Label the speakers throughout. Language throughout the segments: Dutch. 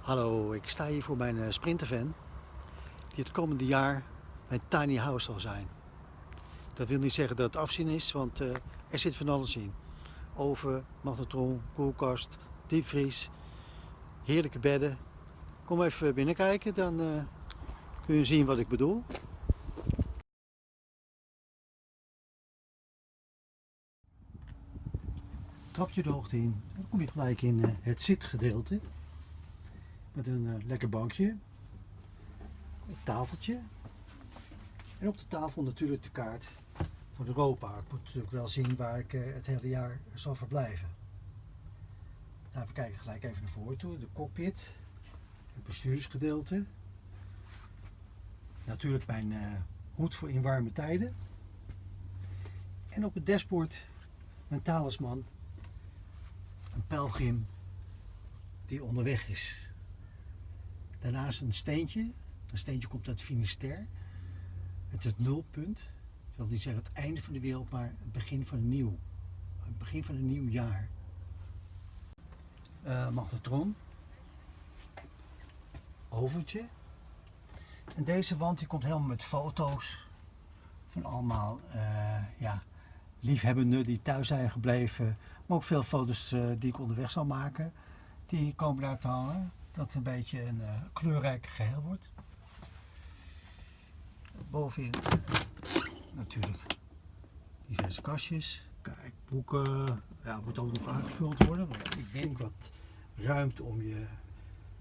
Speaker 1: Hallo, ik sta hier voor mijn eh, sprintervan die het komende jaar mijn tiny house zal zijn. Dat wil niet zeggen dat het afzien is, want uh, er zit van alles in. Oven, magnetron, koelkast, diepvries, heerlijke bedden. Kom even binnenkijken, dan uh, kun je zien wat ik bedoel. Trapje de hoogte in, dan kom je gelijk in uh, het zitgedeelte. Met een uh, lekker bankje, een tafeltje en op de tafel natuurlijk de kaart voor Europa. Ik moet natuurlijk wel zien waar ik uh, het hele jaar zal verblijven. Nou, we kijken gelijk even naar voren toe. De cockpit, het bestuurdersgedeelte. Natuurlijk mijn uh, hoed voor in warme tijden. En op het dashboard mijn talisman, een pelgrim die onderweg is. Daarnaast een steentje. Een steentje komt uit Finisterre. Het het nulpunt. Ik wil niet zeggen het einde van de wereld, maar het begin van een nieuw. Het begin van een nieuw jaar. Uh, magnetron. Overtje. En deze wand die komt helemaal met foto's van allemaal uh, ja, liefhebbenden die thuis zijn gebleven. Maar ook veel foto's uh, die ik onderweg zal maken. Die komen daar te hangen dat een beetje een uh, kleurrijk geheel wordt. Bovenin natuurlijk diverse kastjes. Kijk, boeken. Ja, moet ook nog aangevuld worden. Want ik denk wat ruimte om je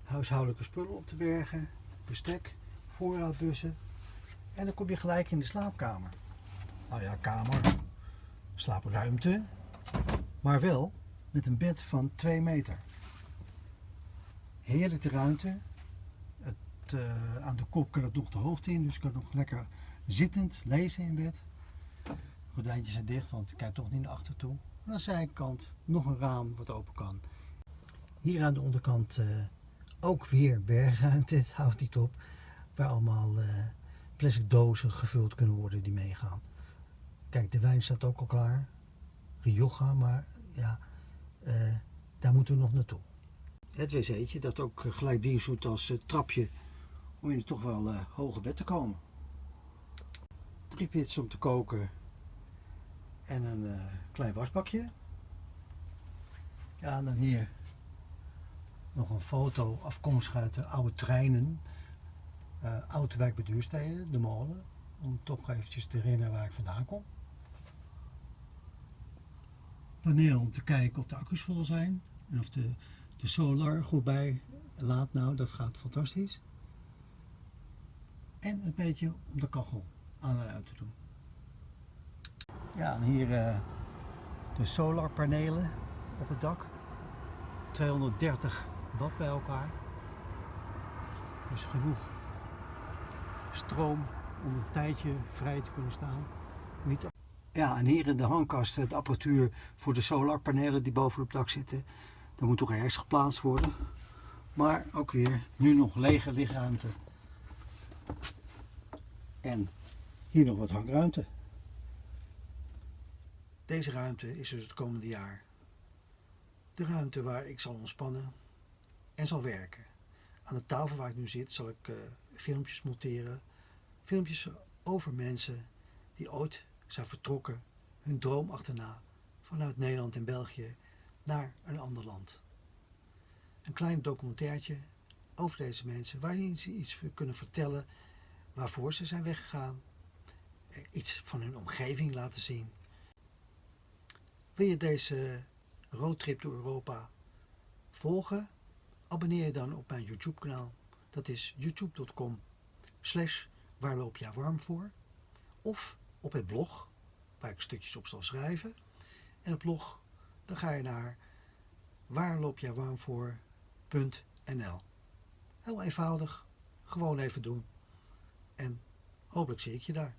Speaker 1: huishoudelijke spullen op te bergen. Bestek, voorraadbussen. En dan kom je gelijk in de slaapkamer. Nou ja, kamer, slaapruimte. Maar wel met een bed van 2 meter heerlijke ruimte. Het, uh, aan de kop kan het nog de hoogte in, dus ik kan nog lekker zittend lezen in bed. De gordijntjes zijn dicht, want ik kijk toch niet naar achter toe. Aan de zijkant nog een raam wat open kan. Hier aan de onderkant uh, ook weer bergruimte, het houdt niet op. Waar allemaal uh, plastic dozen gevuld kunnen worden die meegaan. Kijk, de wijn staat ook al klaar. Rioja, maar ja, daar moeten we nog naartoe het wc'tje dat ook gelijk dienst doet als uh, trapje om in toch wel uh, hoge bed te komen. Drie pits om te koken en een klein wasbakje. Ja, en dan hier nog een foto afkomstig uit de oude treinen. Oude bij Duursteden, de molen. Om toch eventjes te herinneren waar ik vandaan kom. Paneel om te kijken of de accu's vol zijn en of de de solar goed bij laat nou, dat gaat fantastisch. En een beetje om de kachel aan en uit te doen. Ja, en hier uh, de solarpanelen op het dak. 230 watt bij elkaar. Dus genoeg stroom om een tijdje vrij te kunnen staan. Niet ja, en hier in de hangkast de apparatuur voor de solarpanelen die boven op het dak zitten. Dat moet toch ergens geplaatst worden. Maar ook weer nu nog lege lichtruimte. En hier nog wat hangruimte. Deze ruimte is dus het komende jaar de ruimte waar ik zal ontspannen en zal werken. Aan de tafel waar ik nu zit zal ik uh, filmpjes monteren. Filmpjes over mensen die ooit zijn vertrokken, hun droom achterna vanuit Nederland en België naar een ander land. Een klein documentairtje over deze mensen waarin ze iets kunnen vertellen waarvoor ze zijn weggegaan. Eh, iets van hun omgeving laten zien. Wil je deze roadtrip door Europa volgen? Abonneer je dan op mijn YouTube kanaal. Dat is youtube.com slash waar loop warm voor. Of op het blog waar ik stukjes op zal schrijven. En het blog dan ga je naar waar loop jij warm voor.nl. Heel eenvoudig, gewoon even doen. En hopelijk zie ik je daar.